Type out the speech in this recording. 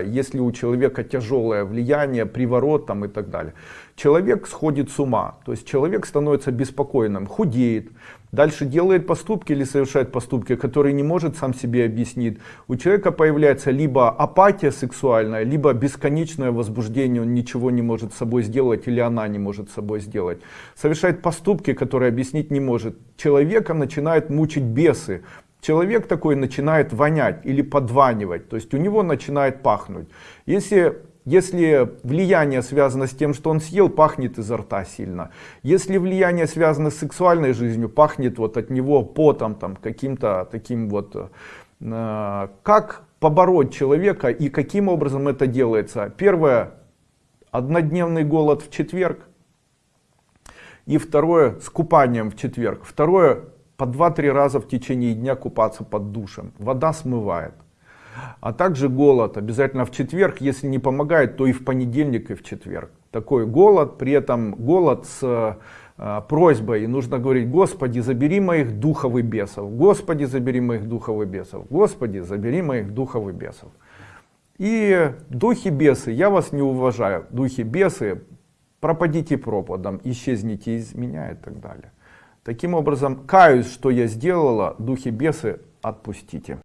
если у человека тяжелое влияние, приворот там и так далее. Человек сходит с ума, то есть человек становится беспокойным, худеет, дальше делает поступки или совершает поступки, которые не может сам себе объяснить. У человека появляется либо апатия сексуальная, либо бесконечное возбуждение, он ничего не может с собой сделать или она не может с собой сделать. Совершает поступки, которые объяснить не может. Человека начинают мучить бесы, человек такой начинает вонять или подванивать, то есть у него начинает пахнуть. Если, если влияние связано с тем, что он съел, пахнет изо рта сильно. Если влияние связано с сексуальной жизнью, пахнет вот от него потом, там, каким-то таким вот... Э, как побороть человека и каким образом это делается? Первое, однодневный голод в четверг. И второе, с купанием в четверг. Второе, по 2-3 раза в течение дня купаться под душем. Вода смывает. А также голод обязательно в четверг, если не помогает, то и в понедельник и в четверг. Такой голод, при этом голод с э, просьбой, нужно говорить, Господи, забери моих духов и бесов, Господи, забери моих духов и бесов, Господи, забери моих духов и бесов. И духи бесы, я вас не уважаю, духи бесы, пропадите пропадом, исчезните из меня и так далее. Таким образом, каюсь, что я сделала, духи бесы, отпустите.